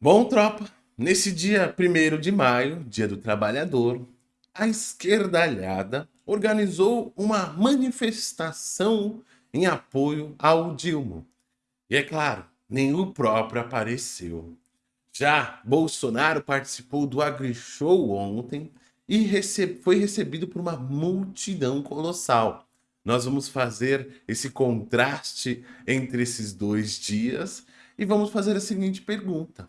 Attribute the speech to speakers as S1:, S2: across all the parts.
S1: Bom, tropa, nesse dia 1 de maio, dia do trabalhador, a esquerdalhada organizou uma manifestação em apoio ao Dilma. E é claro, nem o próprio apareceu. Já Bolsonaro participou do AgriShow ontem e foi recebido por uma multidão colossal. Nós vamos fazer esse contraste entre esses dois dias e vamos fazer a seguinte pergunta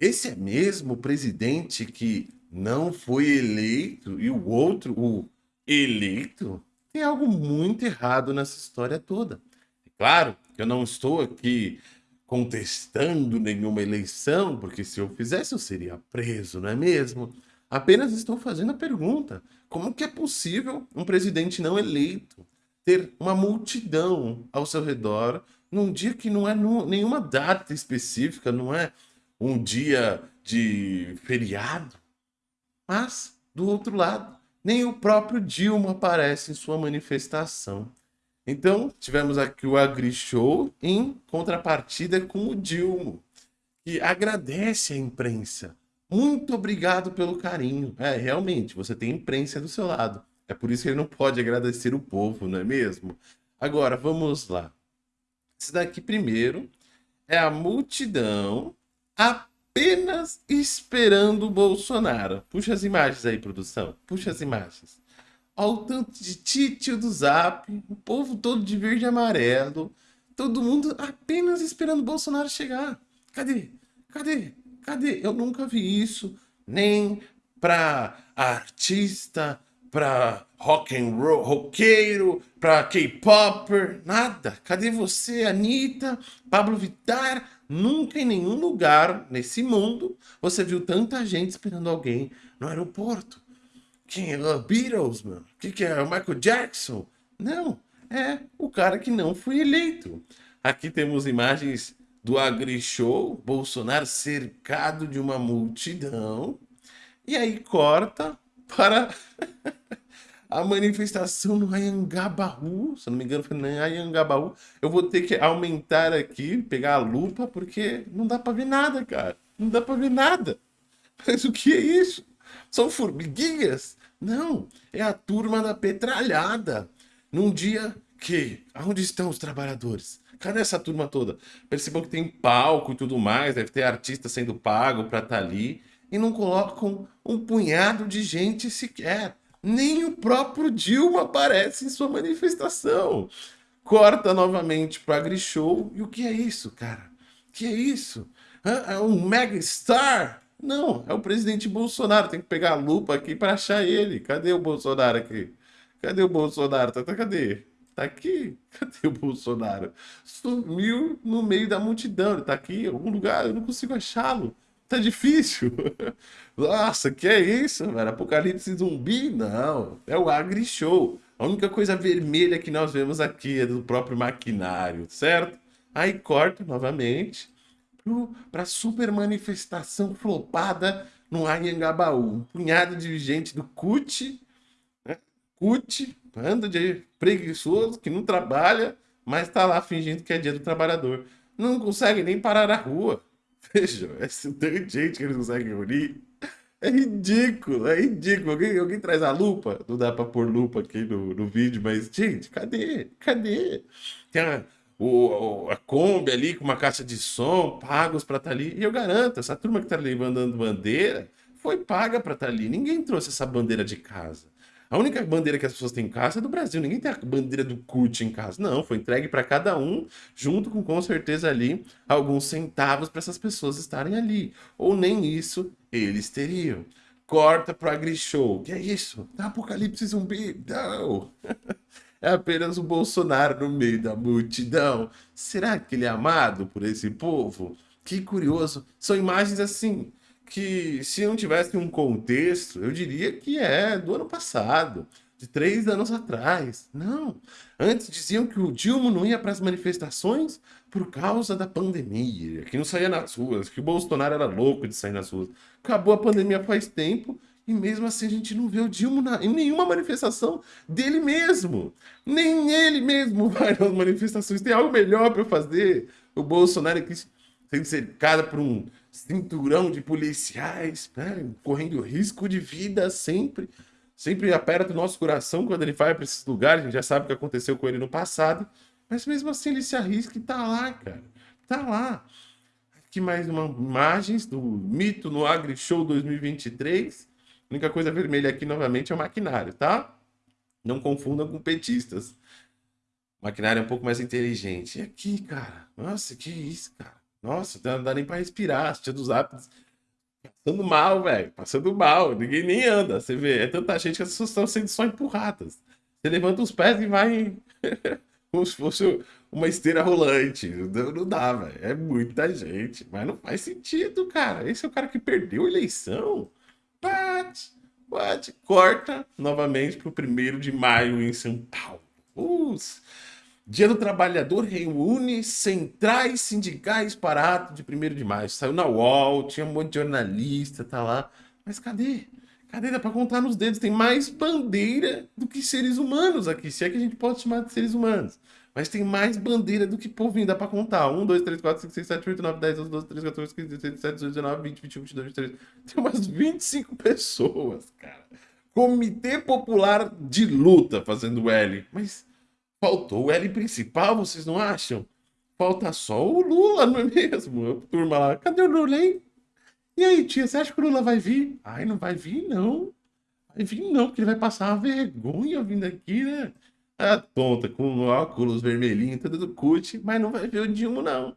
S1: esse é mesmo o presidente que não foi eleito e o outro, o eleito? Tem algo muito errado nessa história toda. É claro que eu não estou aqui contestando nenhuma eleição, porque se eu fizesse eu seria preso, não é mesmo? Apenas estou fazendo a pergunta: como que é possível um presidente não eleito ter uma multidão ao seu redor num dia que não é nenhuma data específica, não é um dia de feriado. Mas, do outro lado, nem o próprio Dilma aparece em sua manifestação. Então, tivemos aqui o Agri Show em contrapartida com o Dilma, que agradece a imprensa. Muito obrigado pelo carinho. É, realmente, você tem imprensa do seu lado. É por isso que ele não pode agradecer o povo, não é mesmo? Agora, vamos lá. Esse daqui primeiro é a multidão apenas esperando o Bolsonaro. Puxa as imagens aí, produção. Puxa as imagens. Olha o tanto de títio do Zap, o povo todo de verde e amarelo, todo mundo apenas esperando o Bolsonaro chegar. Cadê? Cadê? Cadê? Eu nunca vi isso, nem pra artista, pra rock and roll, roqueiro, pra K-popper, nada. Cadê você, Anitta, Pablo Vittar? Nunca em nenhum lugar nesse mundo você viu tanta gente esperando alguém no aeroporto. Quem é o Beatles, mano? O que, que é o Michael Jackson? Não, é o cara que não foi eleito. Aqui temos imagens do AgriShow, Bolsonaro cercado de uma multidão. E aí corta para a manifestação no Ayangabaú, se eu não me engano foi no Ayangabaú, eu vou ter que aumentar aqui, pegar a lupa, porque não dá pra ver nada, cara. Não dá pra ver nada. Mas o que é isso? São formiguinhas? Não, é a turma da petralhada. Num dia que... Aonde estão os trabalhadores? Cadê essa turma toda? Percebam que tem palco e tudo mais, deve ter artista sendo pago pra estar tá ali, e não colocam um punhado de gente sequer nem o próprio Dilma aparece em sua manifestação. Corta novamente para Grishow. E o que é isso, cara? O que é isso? É um mega star? Não, é o presidente Bolsonaro. Tem que pegar a lupa aqui para achar ele. Cadê o Bolsonaro aqui? Cadê o Bolsonaro? Tá, tá, cadê? Tá aqui? Cadê o Bolsonaro? Sumiu no meio da multidão. Ele tá aqui em algum lugar. Eu não consigo achá-lo. Tá difícil. Nossa, que é isso, velho? Apocalipse zumbi? Não. É o Agri Show. A única coisa vermelha que nós vemos aqui é do próprio maquinário, certo? Aí corta novamente para super manifestação flopada no Anhangabaú. Um punhado de gente do CUT, né? CUT, banda de preguiçoso que não trabalha, mas está lá fingindo que é dia do trabalhador. Não consegue nem parar a rua. Vejam, esse tanto de gente que eles conseguem reunir é ridículo, é ridículo. Alguém, alguém traz a lupa? Não dá pra pôr lupa aqui no, no vídeo, mas, gente, cadê? Cadê? Tem a, o, a Kombi ali com uma caixa de som, pagos pra estar tá ali. E eu garanto, essa turma que tá ali mandando bandeira foi paga pra estar tá ali. Ninguém trouxe essa bandeira de casa. A única bandeira que as pessoas têm em casa é do Brasil. Ninguém tem a bandeira do CUT em casa. Não, foi entregue para cada um, junto com, com certeza, ali, alguns centavos para essas pessoas estarem ali. Ou nem isso eles teriam. Corta pro AgriShow. Que é isso? Apocalipse zumbi? Não! é apenas o Bolsonaro no meio da multidão. Será que ele é amado por esse povo? Que curioso. São imagens assim que se não tivesse um contexto, eu diria que é do ano passado, de três anos atrás. Não, antes diziam que o Dilma não ia para as manifestações por causa da pandemia, que não saía nas ruas, que o Bolsonaro era louco de sair nas ruas. Acabou a pandemia faz tempo e mesmo assim a gente não vê o Dilma na, em nenhuma manifestação dele mesmo. Nem ele mesmo vai nas manifestações. Tem algo melhor para fazer. O Bolsonaro é que sendo cercado por um cinturão de policiais, né? correndo risco de vida sempre. Sempre aperta o nosso coração quando ele vai para esses lugares, a gente já sabe o que aconteceu com ele no passado. Mas mesmo assim ele se arrisca e tá lá, cara. Tá lá. Aqui mais uma imagens do Mito no Agri Show 2023. A única coisa vermelha aqui novamente é o maquinário, tá? Não confunda com petistas. O maquinário é um pouco mais inteligente. E aqui, cara. Nossa, que isso, cara. Nossa, não dá nem pra respirar, assistia dos hábitos. Passando mal, velho. Passando mal. Ninguém nem anda. Você vê, é tanta gente que as pessoas estão sendo só empurradas. Você levanta os pés e vai como se fosse uma esteira rolante. Não, não dá, velho. É muita gente. Mas não faz sentido, cara. Esse é o cara que perdeu a eleição. Bate, bate, corta novamente pro primeiro de maio em São Paulo. Uh, Dia do Trabalhador reúne centrais sindicais para ato de 1 de maio. Saiu na UOL, tinha um monte de jornalista, tá lá. Mas cadê? Cadê? Dá pra contar nos dedos. Tem mais bandeira do que seres humanos aqui. Se é que a gente pode chamar de seres humanos. Mas tem mais bandeira do que povinho. Dá pra contar. 1, 2, 3, 4, 5, 6, 7, 8, 9, 10, 11, 12, 13, 14, 15, 16, 17, 18, 19, 20, 21, 22, 23. Tem umas 25 pessoas, cara. Comitê Popular de Luta fazendo L. Mas Faltou o L principal, vocês não acham? Falta só o Lula, não é mesmo? A turma lá, cadê o Lula, hein? E aí, tia, você acha que o Lula vai vir? Ai, não vai vir, não. Vai vir, não, porque ele vai passar uma vergonha vindo aqui, né? A tonta, com óculos vermelhinho, tudo do cut, mas não vai ver o Dilma, não.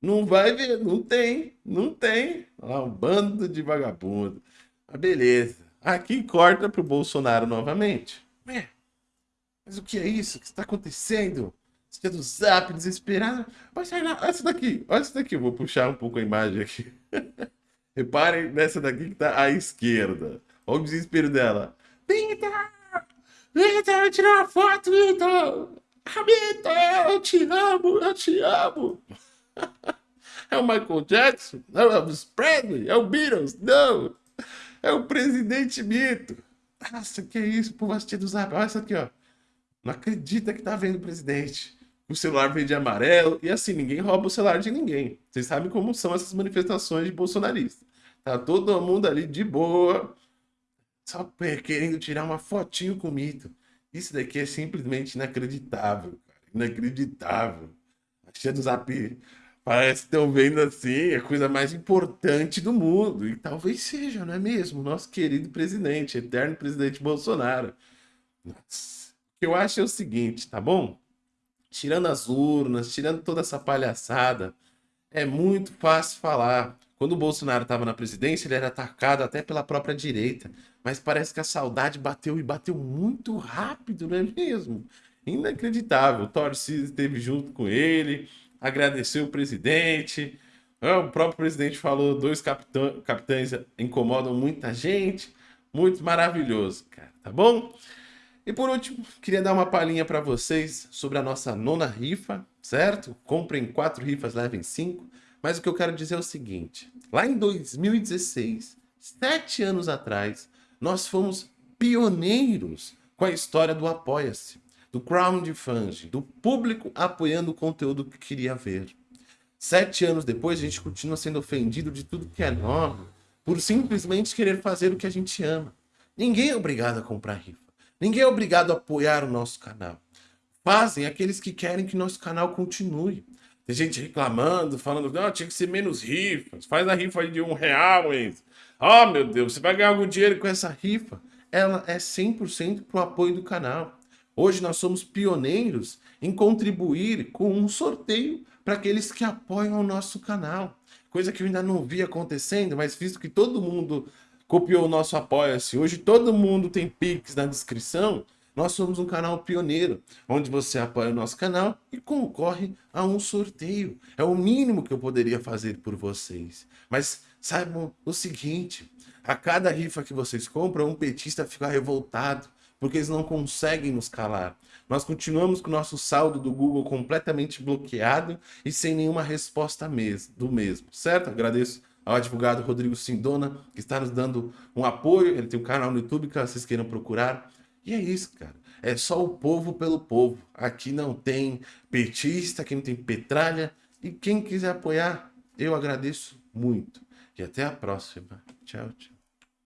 S1: Não vai ver, não tem, não tem. Lá, um bando de vagabundo. Mas beleza. Aqui corta pro Bolsonaro novamente. É, mas o que é isso? O que está acontecendo? Você é do zap, desesperado. Vai sair lá, olha essa daqui, olha essa daqui. Eu vou puxar um pouco a imagem aqui. Reparem nessa daqui que está à esquerda. Olha o desespero dela. Vitor! Vitor, tirar uma foto, Vitor! Vitor, eu te amo, eu te amo! É o Michael Jackson? Não, é o Presley? É o Beatles? Não! É o presidente Mito! Nossa, que é isso, Pô, assistindo o zap. Olha essa aqui, ó. Não acredita que tá vendo o presidente. O celular verde e amarelo. E assim, ninguém rouba o celular de ninguém. Vocês sabem como são essas manifestações de bolsonaristas. Tá todo mundo ali de boa. Só querendo tirar uma fotinho com o mito. Isso daqui é simplesmente inacreditável, cara. Inacreditável. Cheia o zap. Parece que estão vendo assim é a coisa mais importante do mundo. E talvez seja, não é mesmo? Nosso querido presidente, eterno presidente Bolsonaro. Nossa que eu acho é o seguinte, tá bom? Tirando as urnas, tirando toda essa palhaçada, é muito fácil falar. Quando o Bolsonaro estava na presidência, ele era atacado até pela própria direita. Mas parece que a saudade bateu e bateu muito rápido, não é mesmo? Inacreditável. O Torcida esteve junto com ele, agradeceu o presidente. É, o próprio presidente falou: dois capitã capitães incomodam muita gente. Muito maravilhoso, cara, tá bom? E por último, queria dar uma palhinha para vocês sobre a nossa nona rifa, certo? Comprem quatro rifas, levem cinco. Mas o que eu quero dizer é o seguinte. Lá em 2016, sete anos atrás, nós fomos pioneiros com a história do Apoia-se, do crowdfunding, do público apoiando o conteúdo que queria ver. Sete anos depois, a gente continua sendo ofendido de tudo que é novo por simplesmente querer fazer o que a gente ama. Ninguém é obrigado a comprar rifa. Ninguém é obrigado a apoiar o nosso canal. Fazem aqueles que querem que nosso canal continue. Tem gente reclamando, falando, não, ah, tinha que ser menos rifas. Faz a rifa de um real, hein? Oh, meu Deus, você vai ganhar algum dinheiro com essa rifa? Ela é 100% para o apoio do canal. Hoje nós somos pioneiros em contribuir com um sorteio para aqueles que apoiam o nosso canal. Coisa que eu ainda não vi acontecendo, mas visto que todo mundo copiou o nosso Apoia-se. Hoje todo mundo tem Pix na descrição. Nós somos um canal pioneiro, onde você apoia o nosso canal e concorre a um sorteio. É o mínimo que eu poderia fazer por vocês. Mas saibam o seguinte, a cada rifa que vocês compram, um petista fica revoltado, porque eles não conseguem nos calar. Nós continuamos com o nosso saldo do Google completamente bloqueado e sem nenhuma resposta do mesmo, certo? Agradeço ao advogado Rodrigo Sindona, que está nos dando um apoio. Ele tem um canal no YouTube, caso vocês queiram procurar. E é isso, cara. É só o povo pelo povo. Aqui não tem petista, aqui não tem petralha. E quem quiser apoiar, eu agradeço muito. E até a próxima. Tchau, tchau.